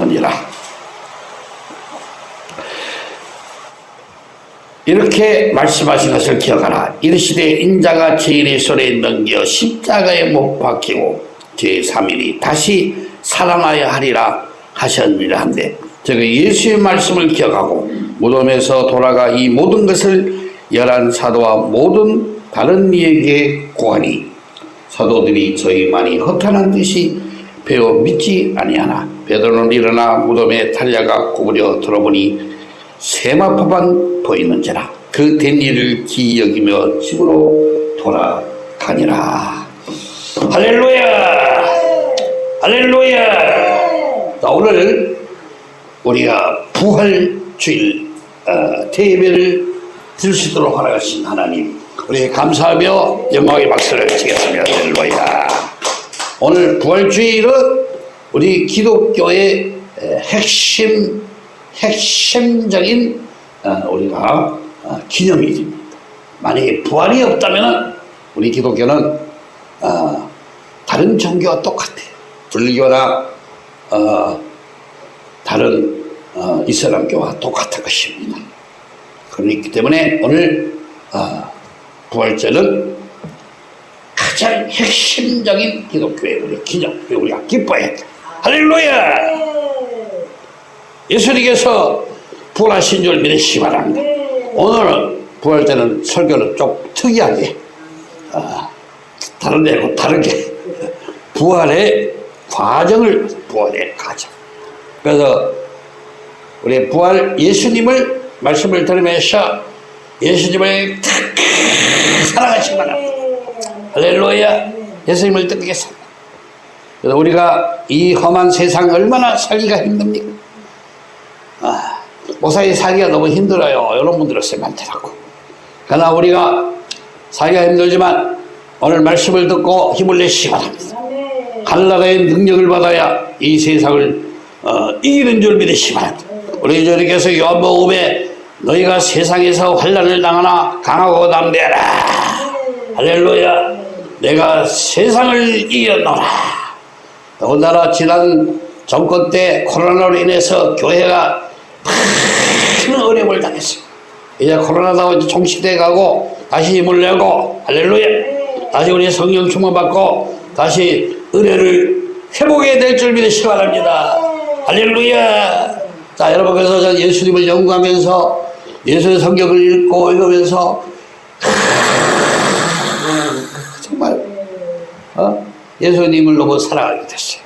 하느니라. 이렇게 말씀하신 것을 기억하라. 이르시되 인자가 죄인의 손에 넘겨 십자가에 못 박히고 제3일이 다시 살아나야 하리라 하셨느니라 한데 제가 예수의 말씀을 기억하고 무덤에서 돌아가 이 모든 것을 열한 사도와 모든 다른 이에게 고하니 사도들이 저희만이 허탄한 듯이 배워 믿지 아니하나 베드로는 일어나 무덤에 달려가 구부려 들어보니 세마포만 보이는지라 그 된 일을 기여기며 집으로 돌아가니라. 할렐루야! 할렐루야! 자, 오늘 우리가 부활주일 어, 대회를 드릴 수 있도록 허락하신 하나님 우리 감사하며 영광의 박수를 치겠습니다. 할렐루야. 오늘 부활주일은 우리 기독교의 에, 핵심 핵심적인 어, 우리가 어, 기념일입니다. 만약에 부활이 없다면 우리 기독교는 어, 다른 종교와 똑같아요. 불교나 어, 다른 어, 이슬람교와 똑같은 것입니다. 그렇기 때문에 오늘 어, 부활절은 가장 핵심적인 기독교의 우리 기념, 우리가 기뻐해야 돼. 할렐루야! 예수님께서 부활하신 줄 믿으시기 바랍니다. 오늘은 부활 때는 설교는 좀 특이하게 어, 다른 데하고 다르게 부활의 과정을 부활의 과정. 그래서 우리 부활 예수님을 말씀을 들으면서 예수님을 사랑하시기 바랍니다. 할렐루야. 예수님을 뜻하겠습니다. 그래서 우리가 이 험한 세상 얼마나 살기가 힘듭니까? 아, 목사님 살기가 너무 힘들어요. 있어요. 많더라고. 그러나 우리가 살기가 힘들지만 오늘 말씀을 듣고 힘을 내시기 바랍니다. 하늘나라의 능력을 받아야 이 세상을 어, 이기는 줄 믿으시기 바랍니다. 우리 주님께서 요한복음에 너희가 세상에서 환란을 당하나 강하고 담대하라. 할렐루야. 내가 세상을 이겼노라. 더군다나 지난 정권 때 코로나로 인해서 교회가 큰 어려움을 당했습니다. 이제 코로나도 이제 종식돼 가고 다시 힘을 내고 할렐루야 다시 우리 성령 충만 받고 다시 은혜를 회복해야 될 줄 믿으시기 바랍니다. 할렐루야 자 여러분 그래서 저 예수님을 연구하면서 예수의 성경을 읽고 읽으면서 정말 어? 예수님을 너무 사랑하게 됐어요.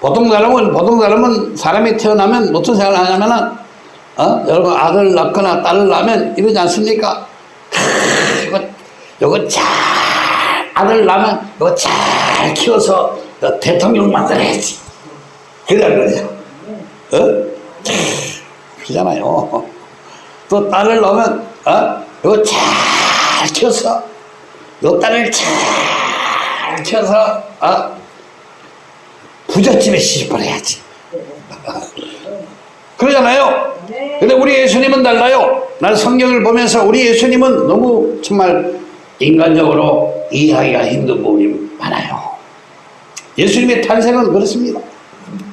보통 사람은 보통 사람은 사람이 태어나면 어떤 생각을 하냐면은 어? 여러분 아들 낳거나 딸을 낳으면 이러지 않습니까? 크, 이거 이거 잘 아들 낳으면 이거 잘 키워서 대통령 만들어야지. 그래 그래요. 어? 그잖아요. 또 딸을 낳으면 어? 이거 잘 키워서 요 딸을 잘 키워서 어? 부잣집에 시집을 해야지. 그러잖아요. 근데 우리 예수님은 달라요. 난 성경을 보면서 우리 예수님은 너무 정말 인간적으로 이해하기가 힘든 부분이 많아요. 예수님의 탄생은 그렇습니다.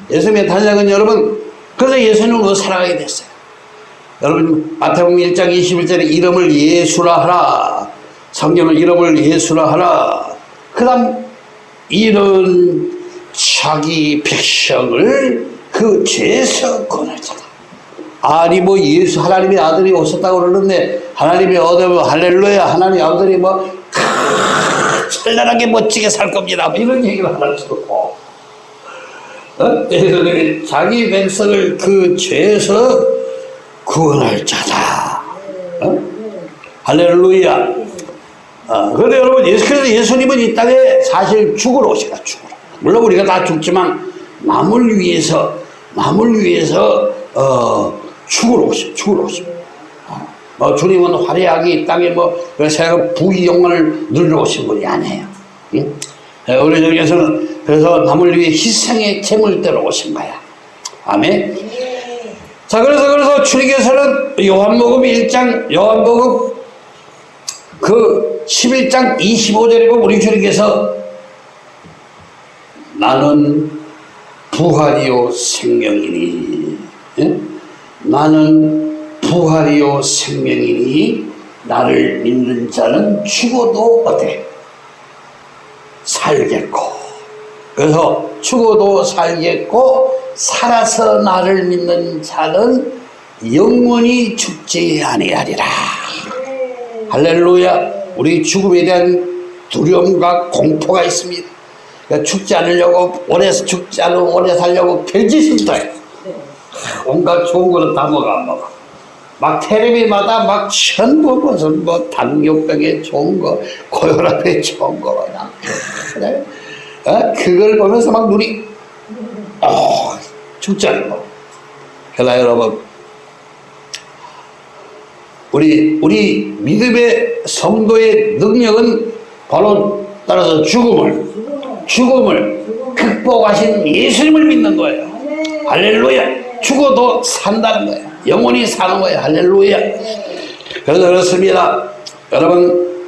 예수님의 탄생은 여러분, 그래서 왜 사랑하게 됐어요? 여러분, 마태복음 1장 21절에 이름을 예수라 하라. 성경을 이름을 예수라 하라. 그 다음, 이런 자기 백성을 그 권하잖아. 아니 뭐 예수 하나님의 아들이 오셨다고 그러는데 하나님의 아들 할렐루야 하나님의 아들이 뭐 크, 찬란하게 멋지게 살 겁니다. 뭐 이런 얘기를 할 수도 없고 어? 자기 백성을 그 죄에서 구원할 자다. 어? 할렐루야. 어, 그런데 여러분 예수께서 예수님은 이 땅에 사실 죽으러 오시다 죽으러. 물론 우리가 다 죽지만 남을 위해서 남을 위해서 어, 죽으러 오십 죽으러 오십. 어, 뭐 주님은 화려하게 이 땅에 뭐 그래서 부귀 영광을 누리러 오신 분이 아니에요. 응? 우리 중에서는 그래서 남을 위해 희생의 제물대로 오신 거야. 아멘. 자 그래서 그래서 주님께서는 요한복음 1장 요한복음 그 11장 25절에 보면 우리 주님께서 나는 부활이요 생명이니 예? 나는 부활이요 생명이니 나를 믿는 자는 죽어도 어때? 살겠고 그래서 죽어도 살겠고 살아서 나를 믿는 자는 영원히 죽지 아니하리라 할렐루야 우리 죽음에 대한 두려움과 공포가 있습니다 그러니까 죽지 않으려고 오래 죽지 않으려고 오래 살려고 별짓을 다 해. 온갖 좋은 거는 다 먹어 안 먹어 막 텔레비마다 막 전부 무슨 뭐 당뇨병에 좋은 거 고혈압에 좋은 거 그냥 그래? 어? 그걸 보면서 막 눈이 어, 죽지 않고 그러나 여러분 우리 우리 믿음의 성도의 능력은 바로 따라서 죽음을 죽음을 극복하신 예수님을 믿는 거예요. 할렐루야. 죽어도 산다는 거예요. 영원히 사는 거예요. 할렐루야. 그래서 그렇습니다. 여러분,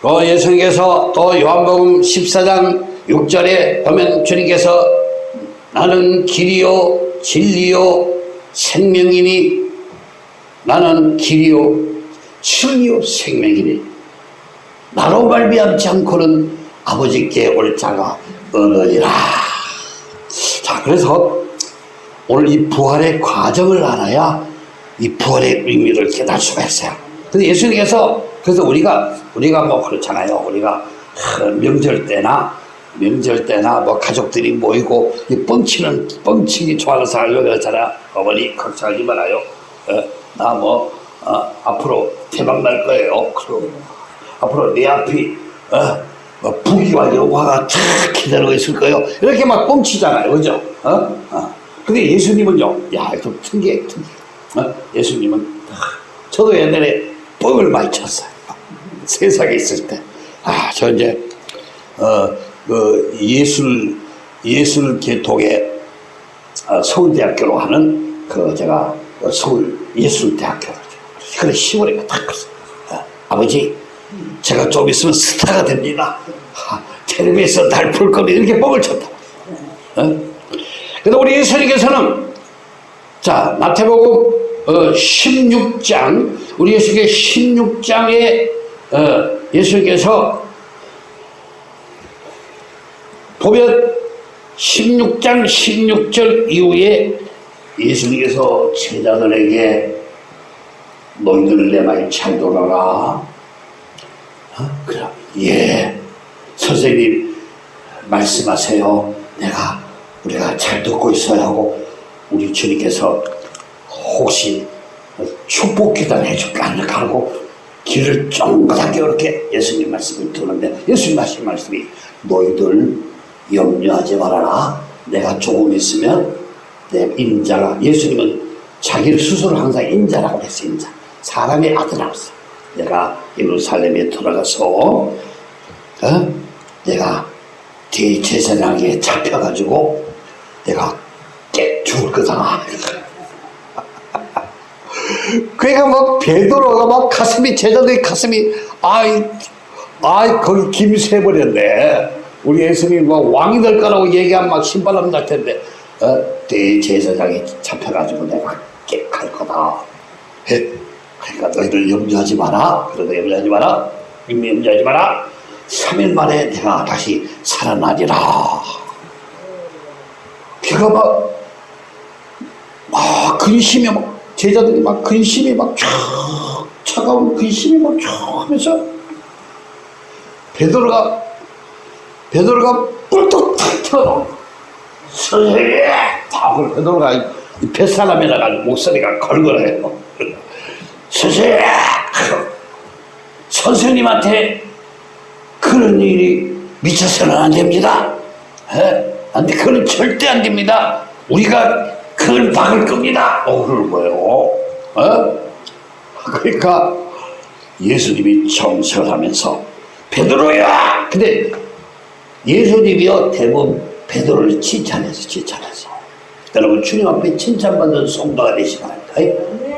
또 예수님께서 또 요한복음 14장 6절에 보면 주님께서 나는 길이요 진리요 생명이니 나는 길이요 진리요 생명이니 나로 말미암지 않고는 아버지께 올 자가 없느니라. 자 그래서 오늘 이 부활의 과정을 알아야 이 부활의 의미를 깨달을 수가 있어요. 근데 예수님께서 그래서 우리가 우리가 뭐 그렇잖아요. 우리가 명절 때나 명절 때나 뭐 가족들이 모이고 이 뻥치는 뻥치기 좋아하는 사람이 그렇잖아? 어머니 걱정하지 말아요. 어, 나뭐 어, 앞으로 대박 날 거예요. 그리고 앞으로 내 앞이 어, 뭐 부귀와 영화가 쫙 기다리고 있을 거예요. 이렇게 막 뻥치잖아요. 그죠? 어? 어. 근데 예수님은요 야 좀 특이해 특이해. 어? 예수님은 저도 옛날에 뻥을 많이 쳤어요. 세상에 있을 때 아 저 이제 어, 그 예술 예술 계통의 어, 서울대학교로 하는 그 제가 서울 예술대학교 그래 시골에 딱 갔어요. 어, 아버지 제가 좀 있으면 스타가 됩니다. 하, 텔레비에서 날볼 거면 이렇게 뻥을 쳤다. 어? 근데 우리 예수님께서는 자 마태복음 어, 16장 우리 예수님의 16장에 어, 예수님께서 보면 16장 16절 이후에 예수님께서 제자들에게 너희들 내 말 잘 돌아라. 어? 그래. 예. 선생님 말씀하세요. 내가 우리가 잘 듣고 있어야 하고 우리 주님께서 혹시 축복 기도를 해줄까 하고 길을 쫑긋하게 이렇게 예수님 말씀을 듣는데 예수님 하신 말씀이 너희들 염려하지 말아라. 내가 조금 있으면 내 인자가 예수님은 자기를 스스로 항상 인자라고 했어요. 인자. 사람의 했어요. 내가 예루살렘에 돌아가서 어? 내가 대제사장에 잡혀가지고 내가 깨 죽을 거다. 그러니까 막 베드로가 막 가슴이 제자들의 가슴이 아이 아이 거기 김새 버렸네. 우리 예수님 뭐 왕이 될 거라고 얘기하면 막 신바람 날 텐데 어? 대제사장에 잡혀가지고 내가 깨갈 거다. 해. 그러니까 너희들 염려하지 마라. 그러다 염려하지 마라. 염려하지 마라. 3일 만에 내가 다시 살아나리라. 걔가 막, 막 근심이 막, 제자들이 막 근심이 막 쫙, 차가운 근심이 막쫙 하면서 베드로가, 베드로가 뿔떡 탁 튀어나와. 선 그 베드로가 뱃사람이라 가지고 목소리가 걸걸해요. 선생님! 선생님한테 그런 일이 미쳐서는 안 됩니다. 에? 안 돼. 그건 절대 안 됩니다. 우리가 그걸 막을 겁니다. 어, 그럴 거예요. 어? 그러니까 예수님이 정설하면서 베드로야! 근데 예수님이요 대부분 베드로를 칭찬해서 칭찬하세요. 여러분 주님 앞에 칭찬받는 성도가 되시기 바랍니다.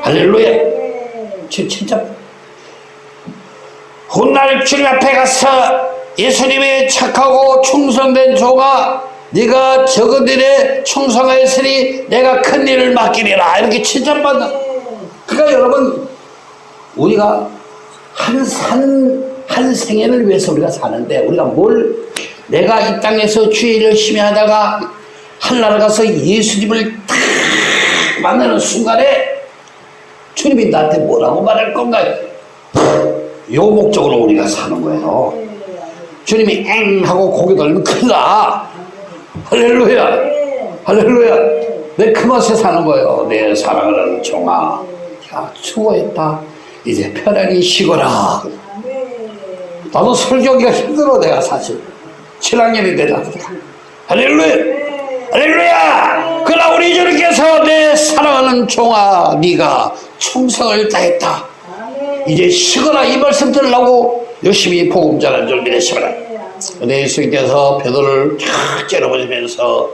할렐루야! 칭찬 훗날 주님 앞에 가서 예수님의 착하고 충성된 조가 네가 저그들의 충성하였으니 내가 큰 일을 맡기리라 이렇게 칭찬받는 그러니까 여러분 우리가 한 산, 한 생애를 위해서 우리가 사는데 우리가 뭘 내가 이 땅에서 주의 열심히 하다가 하늘나라 가서 예수님을 탁 만나는 순간에 주님이 나한테 뭐라고 말할 건가? 요 목적으로 우리가 사는 거예요. 주님이 엥 하고 고개 돌리면 큰일 나. 할렐루야. 할렐루야. 내 그 맛에 사는 거예요? 내 사랑하는 종아. 야 수고했다. 이제 편안히 쉬거라. 나도 설교하기가 힘들어 내가 사실 7학년이 되다. 할렐루야! 할렐루야! 그러나 우리 주님께서 내 사랑하는 종아 네가 충성을 다했다. 이제 쉬거라 이 말씀 들으려고 열심히 복음 줄 믿으시거라 근데 예수님께서 베드로를 쫙 째려보시면서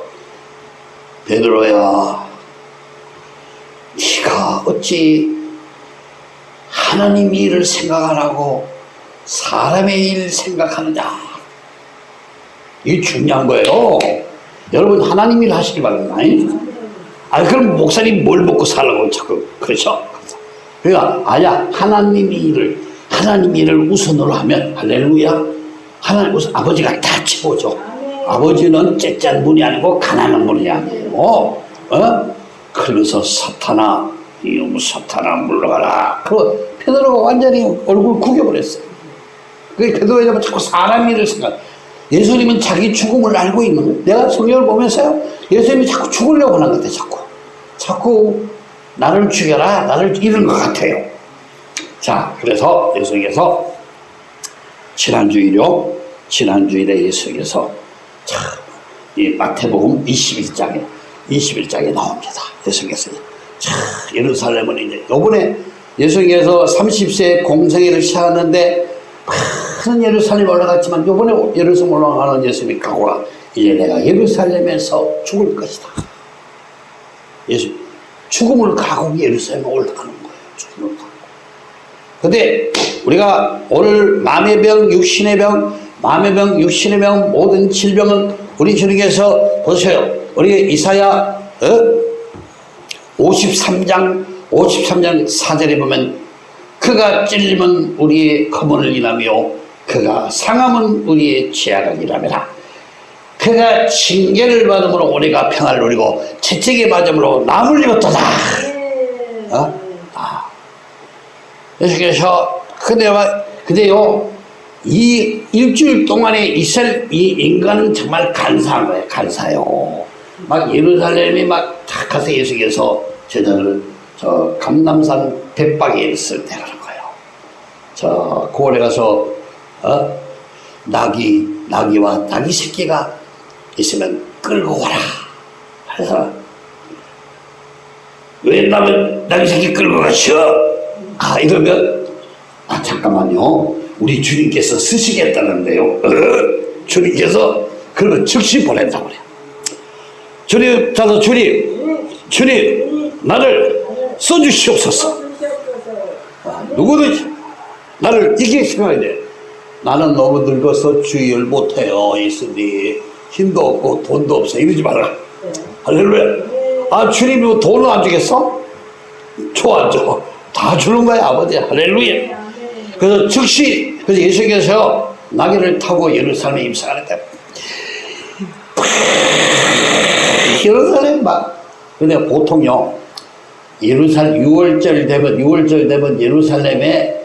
베드로야 네가 어찌 하나님 일을 생각 안 하고 사람의 일 생각하느냐 이게 중요한 거예요. 여러분 하나님 일 하시기 바랍니다. 아 그럼 목사님 뭘 먹고 살라고 자꾸 그렇죠 그러니까 아야 하나님 일을 하나님 일을 우선으로 하면 할렐루야. 하나님 우선 아버지가 다 채워줘. 아버지는 째짠 분이 아니고 가난한 분이 아니에요 어? 그러면서 사탄아 이놈 사탄아 물러가라. 그 페드로가 완전히 얼굴 구겨버렸어요 그게 베드로가 자꾸 사람 일을 생각 예수님은 자기 죽음을 알고 있는 거예요 내가 성경을 보면서요 예수님이 자꾸 죽으려고 하는 것 같아요 자꾸. 자꾸 나를 죽여라 나를 잃은 것 같아요. 자 그래서 예수님께서 지난주일요 지난주일에 예수님께서 참 이 마태복음 21장에 21장에 나옵니다. 예수님께서 참 예루살렘은 이제 요번에 예수님께서 30세 공생애를 시작하는데 많은 예루살렘 올라갔지만 요번에 예루살렘 올라가는 예수님이 각오가 이제 내가 예루살렘에서 죽을 것이다 예수 죽음을 가고 예루살렘에 올라가는 거예요 죽음을 가고 근데 우리가 오늘 마음의 병, 육신의 병, 마음의 병, 육신의 병, 모든 질병은 우리 주님께서 보세요. 우리 이사야 어? 53장 53장 4절에 보면 그가 찔림은 우리의 검은을 인하며 그가 상함은 우리의 인하매라 그가 징계를 받음으로 우리가 평안을 누리고 채찍에 맞음으로 남을 입었도다 어? 아. 예수께서 근데 근데요 이 일주일 동안에 있을 이 인간은 정말 간사한 거예요 간사요 막 예루살렘이 막다 가서 예수께서 제자를 저 감남산 백박에 있을 때 그런 거예요 저 고을에 가서 어? 나귀 나귀와 나귀 새끼가 있으면 끌고 와라. 그래서 왜 나는 나귀 새끼 끌고 가셔 아 이러면 아 잠깐만요. 우리 주님께서 쓰시겠다는데요. 어? 주님께서 그러면 즉시 보낸다고 그래요. 주님 자서 주님 주님 나를 써주시옵소서. 아, 누구든지 나를 생각해야 돼 나는 너무 늙어서 주의를 못해요 예수님. 힘도 없고 돈도 없어 이러지 말라. 할렐루야. 아 주님이 뭐 돈을 안 주겠어? 좋아 줘다 주는 거야 아버지. 할렐루야. 그래서 즉시 그래서 예수께서 나귀를 타고 예루살렘에 입성하는데 예루살렘 막. 근데 보통요 예루살렘 6월절 되면 6월절 되면 예루살렘에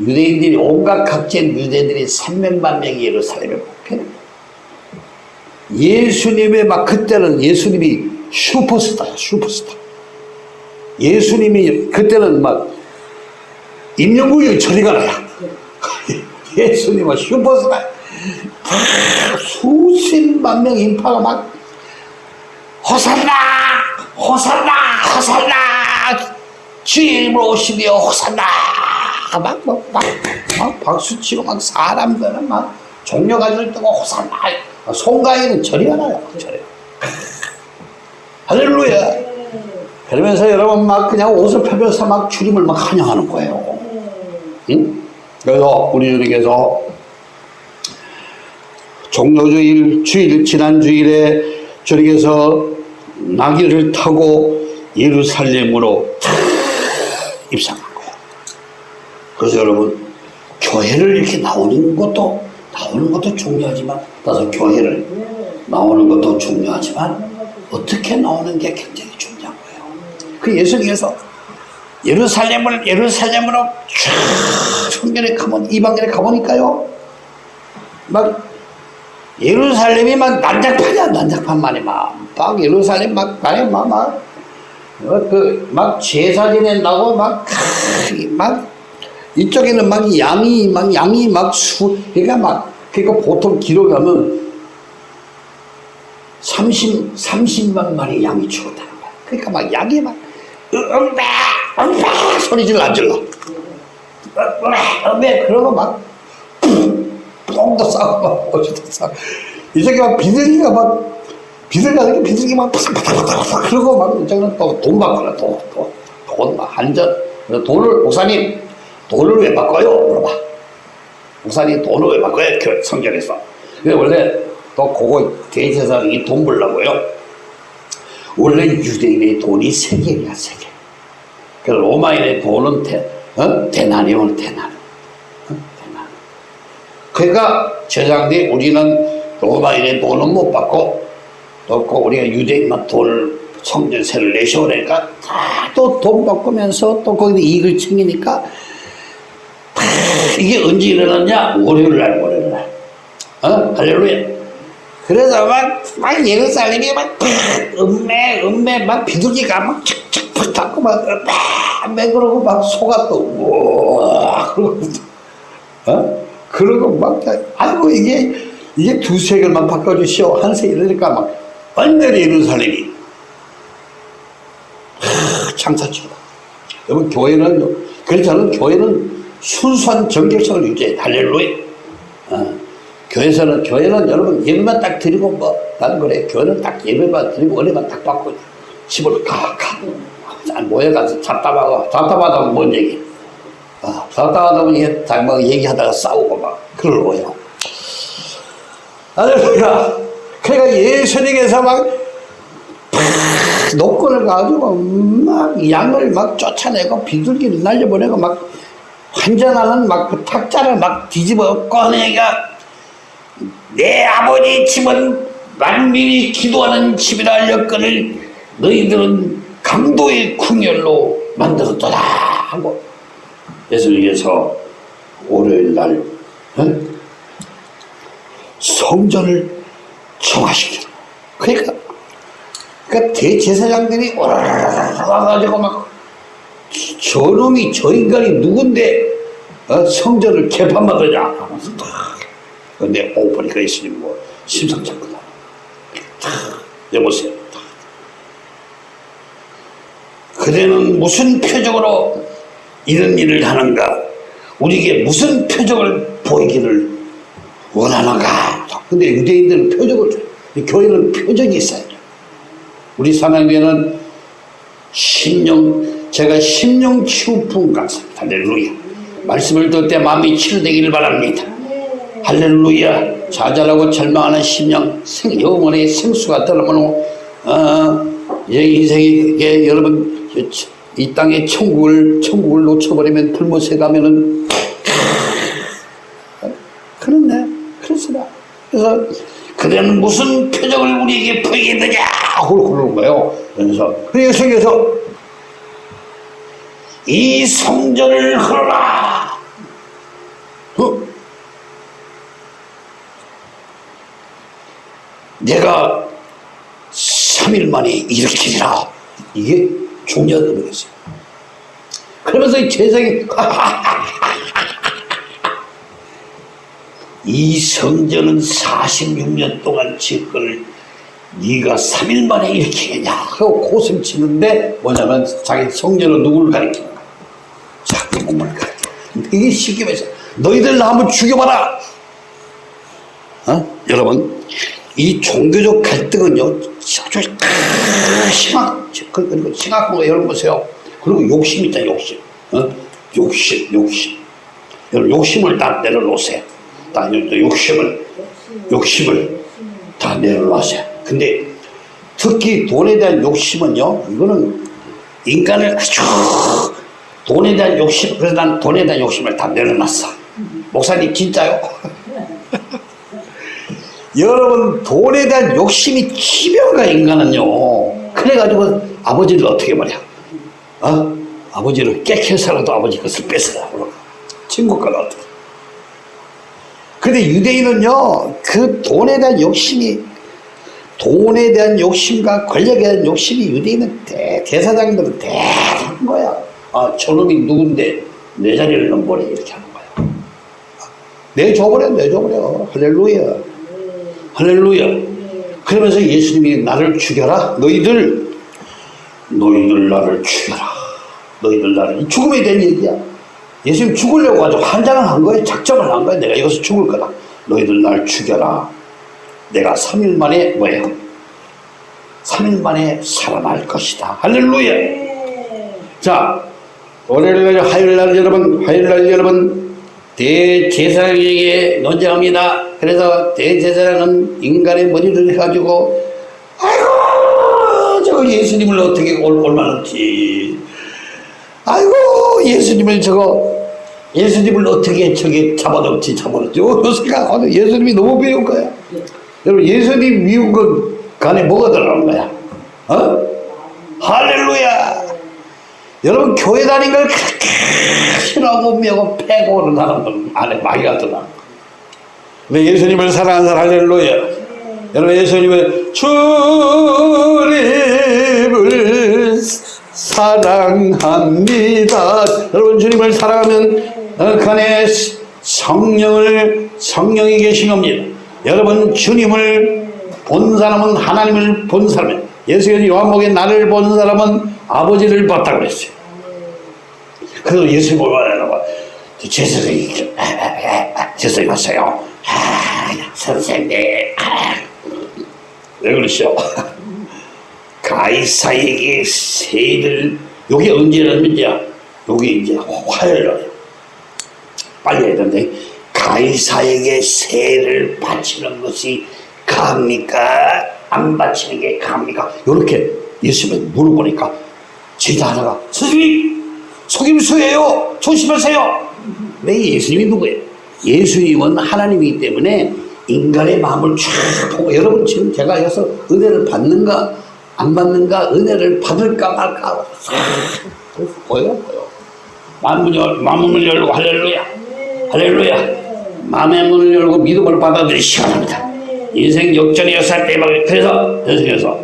유대인들이 온갖 각진 유대인들이 300만 명이 예루살렘에 목표해요 예수님의 막 그때는 예수님이 슈퍼스타야 슈퍼스타. 예수님이 그때는 막 임영국이 저리 가라야. 예수님은 슈퍼스타. 수십만 명 인파가 막 호산나 호산나 호산나. 이름으로 오시며 호산나 막, 막, 막, 막 박수 치고 막 사람들은 막 종려 가지고 뜨고 호산나 송가인은 저리 가라요 저리 할렐루야 그러면서 여러분 막 그냥 옷을 펴면서 막 주님을 막 환영하는 거예요 응? 그래서 우리 주님께서 종료주일 주일 지난 주일에 저녁에서 나귀를 타고 예루살렘으로 거예요. 그래서 여러분 교회를 이렇게 나오는 것도 나오는 것도 중요하지만 따라서 교회를 나오는 것도 중요하지만 어떻게 나오는 게 굉장히 중요한 거예요. 그 예수님께서 예루살렘을 예루살렘으로 쫙 성전에 가면 이방인에 가보니까요. 막 예루살렘이 막 난장판이야 난장판만이 막막 예루살렘 막 만에 막막그 막 제사 지낸다고 막막 이쪽에는 막 양이 막 양이 막 수 그러니까 막 그러니까 보통 기록하면 30 30만 마리 양이 죽었다는 거야. 그러니까 막 양이 막 음배 음배 소리 질러 안 질러 음배 그러고 막 똥도 싸고 막 어디도 싸고 이 새끼 막 비둘기가 막 비둘기가 이렇게 비둘기 막 파삭파삭파삭 그러고 막 이제는 또돈 바꾸라 돈돈막 한전 돈을 목사님 돈을 왜 바꿔요? 물어봐. 목사님 돈을 왜 바꿔요? 그 근데 원래 또 그거 대제사장이 돈 벌라고요? 원래 유대인의 돈이 세 개야 세개. 그 로마인의 돈은 대, 어? 대나리온 대나리 그러니까 제장들이 우리는 로마인의 돈은 못 받고 또 우리가 유대인만 돈을 성전세를 내셔 그러니까 다 또 돈 바꾸면서 또 거기서 이익을 챙기니까 이게 언제 일어났냐? 월요일 날, 월요일 날. 어? 할렐루야. 그래서 막, 막 예루살렘이 막, 음매, 음매, 막 비둘기가 막 척척 닫고 막, 막, 그러고 막 속아 또, 우와, 그러고, 어? 그러고 막, 아이고, 이게, 이게 두세 개만 바꿔주시오. 한세 이러니까 막, 완전히 예루살렘이. 창사치다. 여러분, 교회는, 그래서 저는 교회는 순수한 정결성을 유지해. 할렐루야. 어. 교회에서는, 교회는 여러분 예배만 딱 드리고 뭐, 나는 그래. 교회는 딱 예배만 드리고 은혜만 딱 받고 집으로 가, 가. 모여가서 잡담하고, 잡담하다 뭔 얘기. 어, 잡담하다 보니 막 얘기하다가 싸우고 막, 그러고요. 할렐루야. 그러니까 예수님께서 막, 노끈을 가지고 막 양을 막 쫓아내고 비둘기를 날려보내고 막 환전하는 막 그 탁자를 막 뒤집어 꺼내가 내 아버지 집은 만민이 기도하는 집이라 할렸거늘 너희들은 강도의 궁열로 만들었더라 하고 예수님께서 월요일 날 어? 성전을 정화시켜 그러니까 그러니까 대제사장들이 와가지고 막 저놈이 저 인간이 누군데 어? 성전을 개판받으냐? 하면서 탁 근데 오 보니까 예수님 뭐 심상치 않거든 탁 여보세요. 탁. 그대는 무슨 표적으로 이런 일을 하는가? 우리에게 무슨 표적을 보이기를 원하는가? 근데 유대인들은 표적을 줘요. 교회는 표적이 있어야 돼요. 우리 상황교회는 심령 제가 심령 치유품 강사입니다 할렐루야. 말씀을 들을 때 마음이 치유되기를 바랍니다. 할렐루야. 좌절하고 절망하는 심령 생, 영혼의 생수가 들어오면 어, 이제 인생에 여러분 이 땅에 천국을 천국을 놓쳐버리면 불못에 가면은 그렇네. 그렇습니다. 그래서 그대는 무슨 표정을 우리에게 보이겠느냐? 그러는 거예요. 그래서 그래서 이 성전을 흘러라. 어? 내가 3일 만에 일으키리라. 이게 중요한 의미겠어요. 그러면서 이 재상이 이 성전은 46년 동안 짓거를 네가 3일 만에 일으키겠냐? 하고 고슴 치는데 뭐냐면 자기 성전은 누구를 가리키는 자기 몸을 가리키는 이게 시기면서 너희들 나 한번 죽여봐라 어? 여러분 이 종교적 갈등은요 아주 심각 그리고 심각한 거 여러분 보세요 그리고 욕심 있다 욕심 어? 욕심 욕심 여러분 욕심을 딱 내려놓으세요 딱 욕심을 욕심을 다 내려놓으세요. 근데 특히 돈에 대한 욕심은요, 이거는 인간을 아주 돈에 대한 욕심, 그래서 난 돈에 대한 욕심을 다 내려놨어. 목사님, 진짜요? 여러분, 돈에 대한 욕심이 치명가 인간은요. 그래가지고 아버지를 어떻게 말이야? 어? 아버지를 깨켜서라도 아버지 것을 뺏어라. 친구 걸 어떻게. 근데 유대인은요, 그 돈에 대한 욕심이, 돈에 대한 욕심과 권력에 대한 욕심이 유대인은 대, 대사장들은 대단한 거야. 아, 저놈이 누군데 내 자리를 넘보래. 이렇게 하는 거야. 내줘버려, 내줘버려. 할렐루야. 할렐루야. 그러면서 예수님이 나를 죽여라. 너희들, 너희들 나를 죽여라. 너희들 나를. 죽음에 대한 얘기야. 예수님 죽으려고 아주 환장을 한 거예요. 작정을 한 거예요. 내가 여기서 죽을 거다. 너희들 날 죽여라. 내가 3일 만에 뭐예요? 3일 만에 살아날 것이다. 할렐루야. 자, 월요일 날, 화요일 날 여러분, 화요일 날 여러분, 대제사장에게 논쟁합니다. 그래서 대제사장은 인간의 머리를 해가지고, 아이고, 저거 예수님을 어떻게 올, 올만했지. 아이고, 예수님을 저거, 예수님을 어떻게 저게 잡아놓지, 잡아놓지. 어, 생각하면 예수님이 너무 미운 거야. 여러분, 예수님 미운 것 간에 뭐가 들어가는 거야? 어? 할렐루야! 여러분 교회 다닌 걸 그렇게 싫어하고 매고 패고 오는 사람들 안에 많이 가더라. 근데 예수님을 사랑하는 사람 할렐루야. 여러분 예수님은 주님을 사랑합니다. 여러분 주님을 사랑하면 어, 그 안에 성령을 성령이 계신 겁니다. 여러분 주님을 본 사람은 하나님을 본 사람이에요. 예수께서 요한복에 나를 본 사람은 아버지를 봤다고 그랬어요. 그래서 예수님 보면 제사장이 제사장이 왔어요. 아, 선생님 아, 왜 그러시오? 가이사에게 세를 요게 언제라는 문제야? 요게 이제 화요일이에요. 빨리 해야 되는데 가이사에게 세를 바치는 것이 갑니까? 안 바치는 게 갑니까? 이렇게 예수님을 물어보니까 제자 하나가 선생님! 속임수예요! 조심하세요! 왜 예수님이 누구예요? 예수님은 하나님이기 때문에 인간의 마음을 쫙 보고 여러분 지금 제가 여기서 은혜를 받는가 안 받는가 은혜를 받을까 말까 보여 보여 마음을, 열, 마음을 열고 할렐루야! 할렐루야! 마음의 문을 열고 믿음을 받아들이 시간합니다 인생 역전이었을 때 그래서 계속해서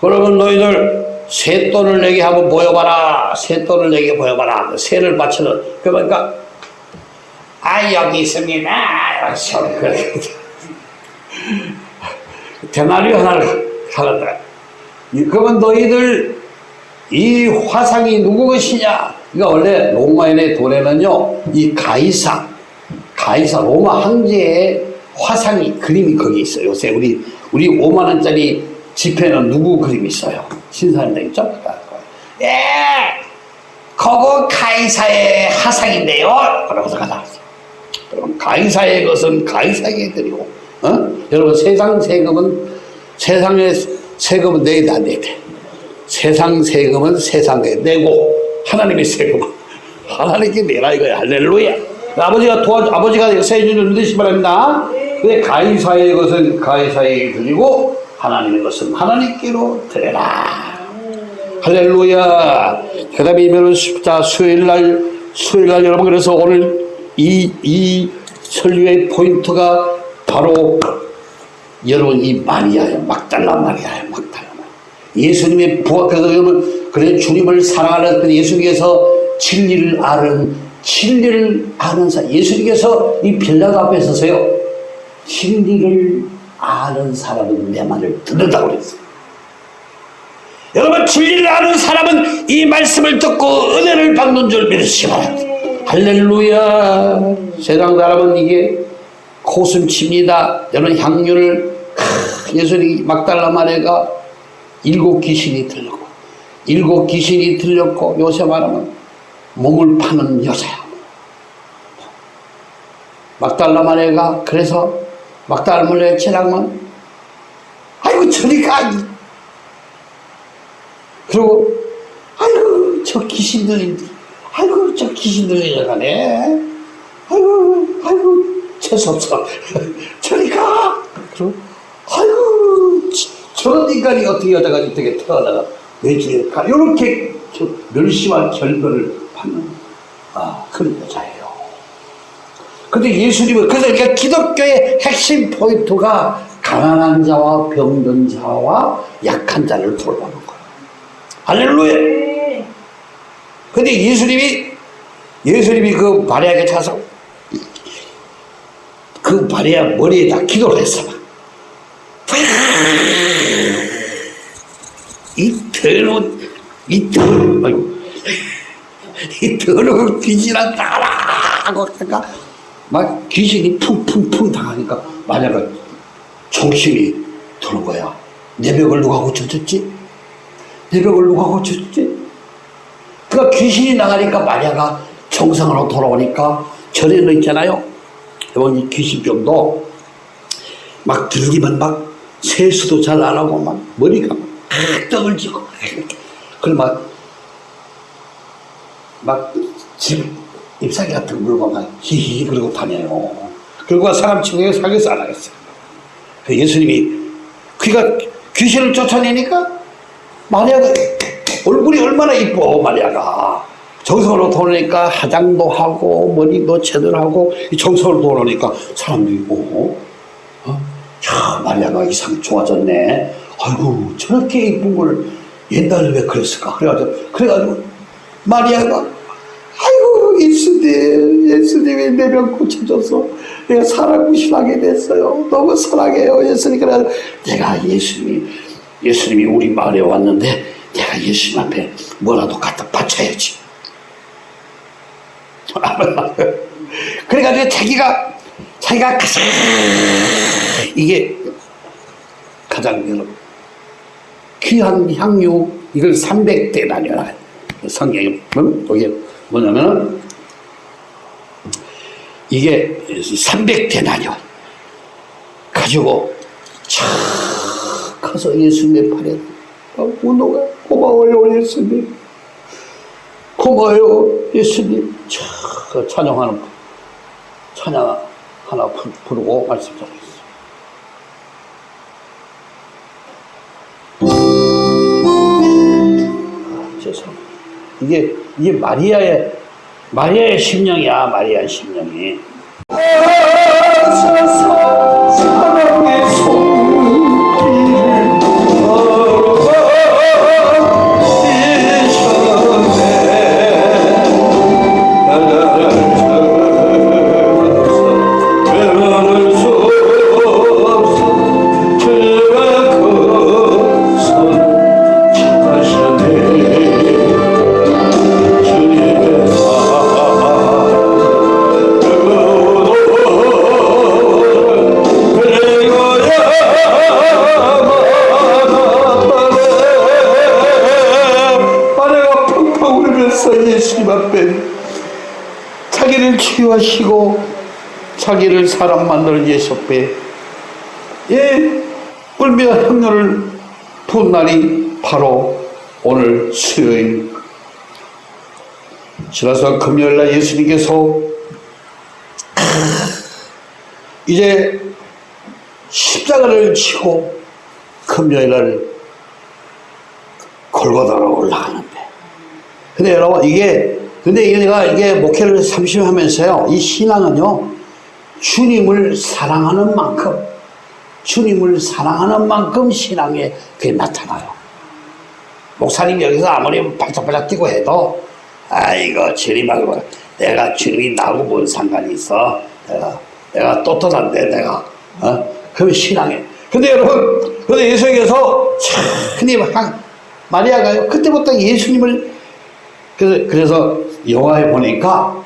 그러면 너희들 새돈을 내게 한번 보여봐라. 새돈을 내게 보여봐라. 새를 바치는. 그러니까 아 여기 있습니다. 대나리 하나를 하겠다. 그러면 너희들 이 화상이 누구 것이냐? 그러니까 원래 로마인의 돈에는요 이 가이사. 가이사 로마 황제의 화상이 그림이 거기 있어요. 요새 우리 우리 5만 원짜리 지폐는 누구 그림이 있어요? 신사임당 있죠? 예 그거. 가이사의 화상인데요. 그러고서 가다 여러분 가이사의 것은 가이사에게 드리고 어? 여러분 세상 세금은 세상의 세금은 안 내야 돼 세상 세금은 세상에 내고 하나님의 세금은 하나님께 내라 이거야. 할렐루야 아버지가 도와 아버지가 세주를 믿으시 바랍니다 근데 가이사의 것은 가이사에게 드리고 하나님의 것은 하나님께로 드려라 할렐루야 그 다음에 이면은 자 수요일 날 수요일 날 여러분 그래서 오늘 이, 이 설교의 포인트가 바로 여러분 이 마리아예요. 막달라 마리아예요. 막달라. 예수님의 부활, 그래서 여러분, 그래 주님을 사랑하는 그 예수님께서 진리를 아는, 진리를 아는 사 예수님께서 이 빌라도 앞에 서서요. 진리를 아는 사람은 내 말을 듣는다고 그랬어요. 여러분, 진리를 아는 사람은 이 말씀을 듣고 은혜를 받는 줄 믿으시기 바랍니다. 할렐루야. 세상 사람은 이게 코순칩니다. 여러분 향유를 예수님 막달라 마리가 일곱 귀신이 들렸고 일곱 귀신이 들렸고 요새 말하면 몸을 파는 여자야. 막달라 마리가 그래서 막달물에 지나면 아이고 저리 가! 그리고 아이고 저 귀신들이 아이고 저 귀신들이 가네. 아이고 아이고 재수없어. 저리 가! 그리고 아이고 지- 저런 인간이 어떻게 여자가 어떻게 태어나가? 내 집에 가. 이렇게 저 멸시와 결별을 받는 아 그런 여자예요 근데 예수님은 그러니까 기독교의 핵심 포인트가 가난한 자와 병든 자와 약한 자를 돌보는 거예요. 할렐루야. 근데 예수님이 예수님이 그 마리아에게 가서 그 마리아 머리에다 기도를 했어. 막. 이 더러운 이 더러운 아 이 더러운 귀신아 나라 하고 하니까 막 귀신이 쿵쿵쿵 당하니까 마리아가 정신이 드는 거야. 내 벽을 누가 고쳐줬지? 내 벽을 누가 고쳐줬지? 그러니까 귀신이 나가니까 마리아가 정상으로 돌아오니까 전에는 있잖아요. 여러분 이 귀신병도 막 들기만 막 세수도 잘 안 하고 막 머리가 막 떡을 지고 그걸 막 막 집, 잎사귀 같은 거막 히히 그러고 다녀요. 그리고 사람 친구에 사귀어서 안 하겠어요. 그 예수님이 귀가 귀신을 쫓아내니까 마리아가 얼굴이 얼마나 이뻐 마리아가 정성으로 돌으니까 화장도 하고 머리도 제대로 하고 이 정성으로 돌으니까 사람들이 보고 어? 야 마리아가 이상 좋아졌네 아이고 저렇게 이쁜 걸 옛날에 왜 그랬을까 그래가지고 그래가지고 마리아가 아이고 예수님 예수님이 내 병 고쳐줘서 내가 신하게 됐어요. 너무 사랑해요. 예수님 그래서 내가 예수님이 예수님이 우리 마을에 왔는데 내가 예수님 앞에 뭐라도 갖다 바쳐야지. 그래가지고 자기가 자기가 가장 이게 가장 귀한 향유 이걸 300대 나뉘어라 보면 이게 뭐냐면은 이게 300대 나뉘어. 가지고 촥 가서 예수님의 팔에 운동가 고마워요 예수님. 고마워요 예수님. 촥 찬양하는 찬양 하나 부- 부르고 말씀 죄송합니다. 이게 이게 마리아의 마리아의 심령이야 마리아의 심령이. 사람 만들 예수 앞에 예 울며 향료를 푼 날이 바로 오늘 수요일 지나서 금요일날 예수님께서 이제 십자가를 치고 금요일날 골고다로 올라가는데. 근데 여러분, 이게, 근데 내가 이게 목회를 30년 하면서요, 이 신앙은요, 주님을 사랑하는 만큼, 주님을 사랑하는 만큼 신앙에 그게 나타나요. 목사님 여기서 아무리 발짝발짝 뛰고 해도, 아이고, 주님하고 내가 주님이 나하고 뭔 상관이 있어. 내가, 내가 떳떳한데, 내가. 어? 그러면 신앙에. 근데 여러분, 근데 예수님께서 참, 한, 마리아가요, 그때부터 예수님을, 그래서, 그래서 영화에 보니까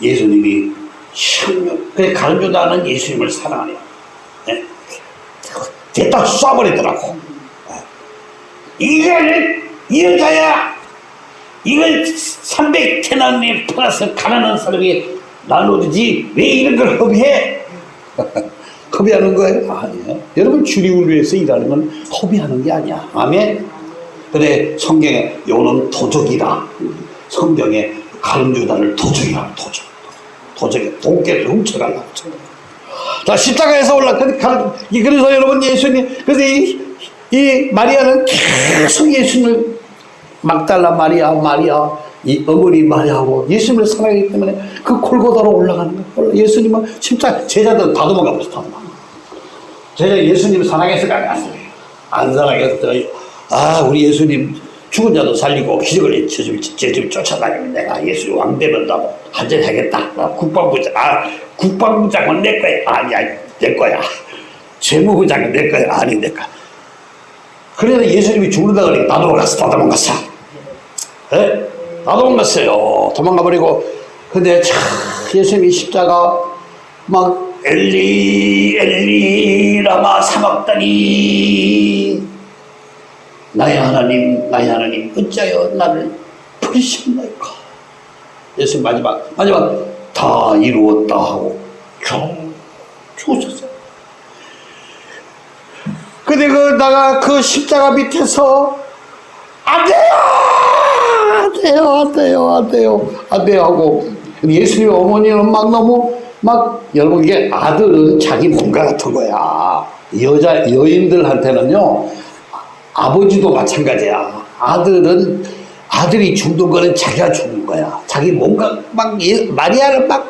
예수님이 참, 그 가르쳐다는 예수님을 사랑하네요. 예? 됐다 쏴버리더라고. 이게 이 여자야. 이걸 300태난에 팔아서 가난한 사람이 나눠주지 왜 이런 걸 허비해? 허비하는 거예요? 아니에요. 여러분 주님을 위해서 일하는 건 허비하는 게 아니야. 아멘. 근데 성경에 요는 도적이다. 성경에 가룟유다를 도적이라고 도적. 도적에 도깨를 훔쳐가려고. 자 십자가에서 올라 그 가르- 이- 그래서 여러분 예수님 그래서 이, 이 마리아는 계속 예수님을 막달라 마리아 마리아 이 어머니 마리아하고 예수님을 사랑하기 때문에 그 골고다로 올라가는 거예요. 예수님은 십자 제자들 다 도망가 버렸어. 다 도망가. 제가 예수님 사랑했을까 안 했어요. 안 사랑했어요. 아 우리 예수님 죽은 자도 살리고 제좀 제좀 쫓아다니면 내가 예수님 왕 되는다고 한잔 하겠다. 아, 국방부장 아 국방부장은 내 거야. 아니야 내 거야. 재무부장은 내 거야. 아니 내 거야. 그래서 예수님이 죽는다 그러니까 다 도망갔어. 다 도망갔어. 예? 다 도망갔어요. 도망가 버리고 근데 참 예수님이 십자가 막 엘리 엘리 라마 사막다니 나의 하나님 나의 하나님 어찌하여 나를 버리셨나이까? 예수님 마지막 마지막. 다 이루었다 하고 쭉 죽으셨어요. 근데 그 나가 그 십자가 밑에서 안 돼요! 안 돼요 안 돼요 안 돼요 안 돼요 하고. 예수님 어머니는 막 너무 막 여러분 이게 아들은 자기 몸과 같은 거야. 여자 여인들한테는요 아버지도 마찬가지야 아들은 아들이 죽는 거는 자기가 죽는 거야 자기 몸과 막 예- 마리아를 막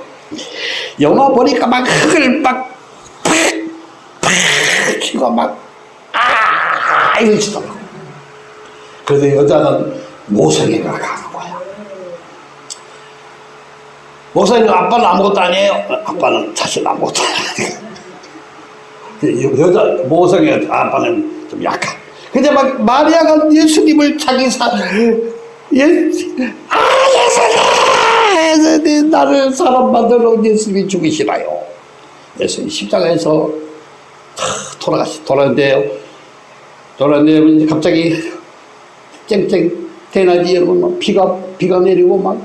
영화 보니까 막 흙을 막 팍팍 치고 막 아, 이러시더라고. 그래서 여자는 모성애가 강한 거야. 목사님, 아빠는 아무것도 아니에요? 아빠는 사실 아무것도 아니에요. 여자, 모성애, 아빠는 좀 약한. 근데 막 마리아가 예수님을 자기 사, 예, 아, 예수님! 예수님, 나를 사람 만들어 예수님이 죽이시나요? 예수님 십자가에서 돌아가시 돌아는데요. 돌아는데 갑자기 쨍쨍 대낮이 여러분 막 비가 비가 내리고 막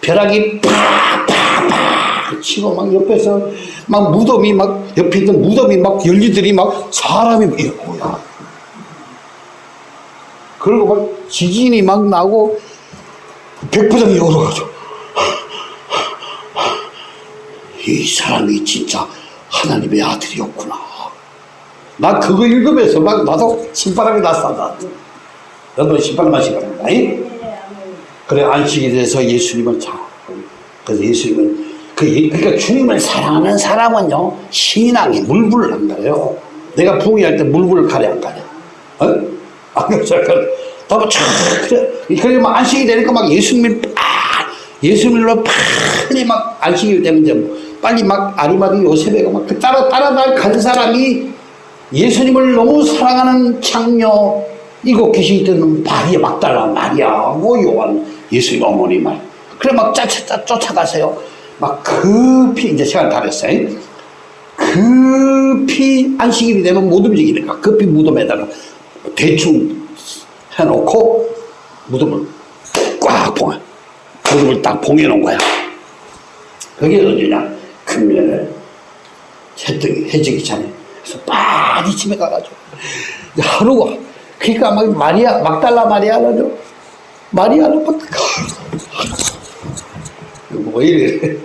벼락이 팍팍팍 치고 막 옆에서 막 무덤이 막 옆에 있는 무덤이 막 열리더니 막 사람이 뭐야. 그리고 막 지진이 막 나고 백부장이 열어가지고 이 사람이 진짜 하나님의 아들이었구나. 나 그거 읽으면서 막 나도 신바람이 났어. 너도 신바람 마시 바랍니다. 그래 안식에 대해서 예수님을 잘. 그래서 예수님은 그 예- 그러니까 주님을 사랑하는 사람은요 신앙이 물불을 안 가요. 내가 부귀할 때 물불을 가려 안 가냐? 어? 안 그렇죠? 너무 참 그래. 막 안식이 되니까 막 예수님을 팍 예수님으로 팍이 막 안식이 되면 이제 뭐 빨리 막 아리마디 요셉에가 막그 따라 따라갈 간 사람이 예수님을 너무 사랑하는 장녀 이곳 계시던 마리아 막달라 마리아하고 요한 예수님 어머니 말 그래 막 쫓아, 쫓아가세요 막 급히 이제 시간 다 됐어요 급히 안식일이 되면 못 움직이니까 급히 무덤에다가 대충 해놓고 무덤을 꽉 봉해 무덤을 딱 봉해놓은 거야. 그게 어디냐? 금년에 해뜨기 해지기 전에 그래서 빨리 집에 가가지고. 하루가 그러니까 막 마리아 막달라 마리아라죠 마리아는 막 뭐 이래.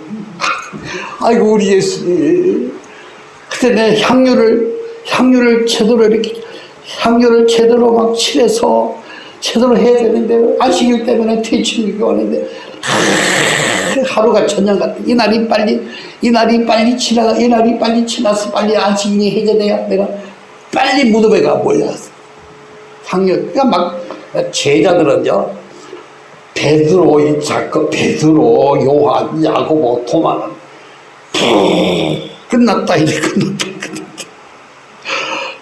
아이고 우리 예수님. 그때 내 향유를 향유를 제대로 이렇게 향유를 제대로 막 칠해서 제대로 해야 되는데 안식일 때문에 퇴치를 하는데 하루가 천년 같아. 이날이 빨리, 이날이 빨리 지나가, 이날이 빨리 지나서 빨리 안식일이 해제돼야 내가 빨리 무덤에 가 몰렸어. 향유. 그러니까 막 제자들은요, 베드로, 이 자크, 베드로, 요한, 야고보, 토마는 끝났다, 이제 끝났다.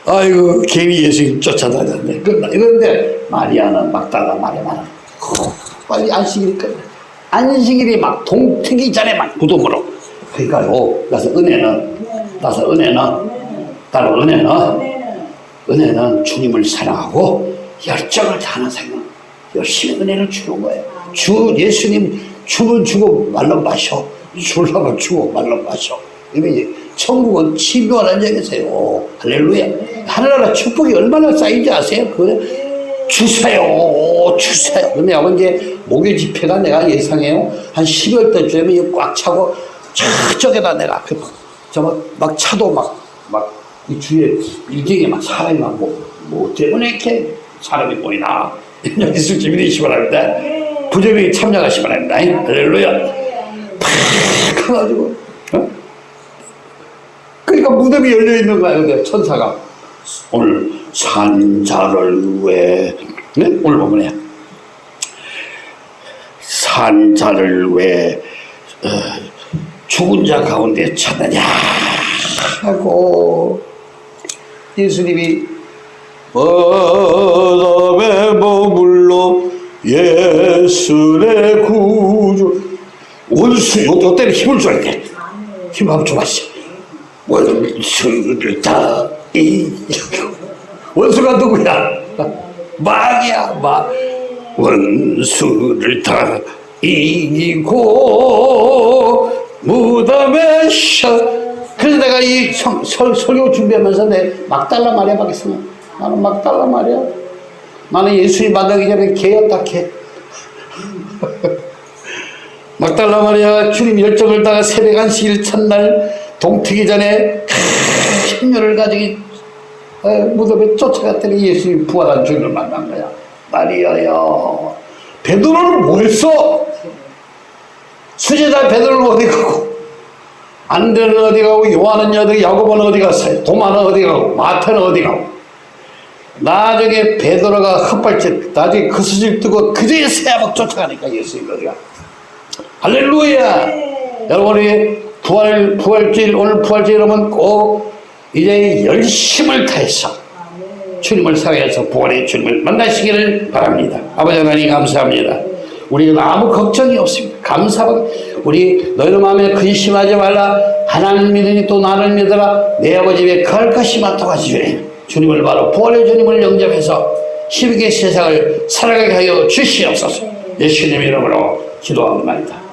아이고, 괜히 예수님 쫓아다녔네. 끝나. 이런데 마리아는 막다가 마리아는 빨리 안식일이 끝나. 안식일이 막 동트기 전에 막 무덤으로. 그러니까요. 그래서 은혜는, 그래서 은혜는, 따로 은혜는, 은혜는 주님을 사랑하고 열정을 다하는 생각. 열심히 은혜를 주는 거예요. 주, 예수님 주면 주고 말로 마셔. 주려면 주고 말로 마셔. 이게 천국은 치료하는 자에서요. 할렐루야. 하늘나라 축복이 얼마나 쌓인지 아세요? 그 주세요, 주세요. 근데 아버지 목요 집회가 내가 예상해요. 한 12월 때쯤에 꽉 차고 저쪽에다 내가 그, 저막 막 차도 막 막 이 주위에 일경에 막 사람이 막 뭐, 뭐 때문에 이렇게 사람이 보이나 예수 주민이시 바랍니다. 부정이 참여하시 바랍니다. 할렐루야. 팍 해가지고 어? 그러니까 무덤이 열려 있는 거야 근데 천사가. 오늘 산자를 왜 네? 오늘 보면요? 산자를 왜 어, 죽은 자 가운데 찾느냐? 하고 예수님이 바람에 머물러 예술의 구주. 원수 요, 요 때는 힘을 줘야 돼 힘 한번 줘봐시 원수를 다. 이기고 원수가 누구야? 막이야 막 원수를 다. 이기고 무덤에 셔 그래서 내가 이 성, 설, 설교 준비하면서 내 막달라 말이야 하겠으면 나는 막달라 말이야. 나는 예수님 만나기 전에 개였다 개. 막달라 마리아 주님 열정을 다가 새벽 안식일 첫날 동트기 전에 힘열을 가지고 어, 무덤에 쫓아갔더니 예수님 부활한 주님을 만난 거야. 마리아야 베드로는 뭐 했어? 수제자 베드로는 어디 가고? 안드레는 어디 가고? 요한은 어디 야고보는 어디 갔어요? 도마는 어디 가고? 마태는 어디 가고? 나중에 베드로가 헛발질 나중에 그 수질 뜨고 그저에 새벽 쫓아가니까 예수님 어디가 할렐루야! 여러분이 부활 부활절 오늘 부활절 여러분 꼭 이제 열심을 다해서 주님을 사랑해서 부활의 주님을 만나시기를 바랍니다. 아버지 하나님 감사합니다. 우리는 아무 걱정이 없습니다. 감사하고 우리 너희들 마음에 근심하지 말라. 하나님 믿으니 또 나를 믿어라. 내 아버지 왜 그할 것이 많다고 하시주니 주님을 바로 부활의 주님을 영접해서 힘있게 세상을 살아가게 하여 주시옵소서. 예수님 이름으로 기도합니다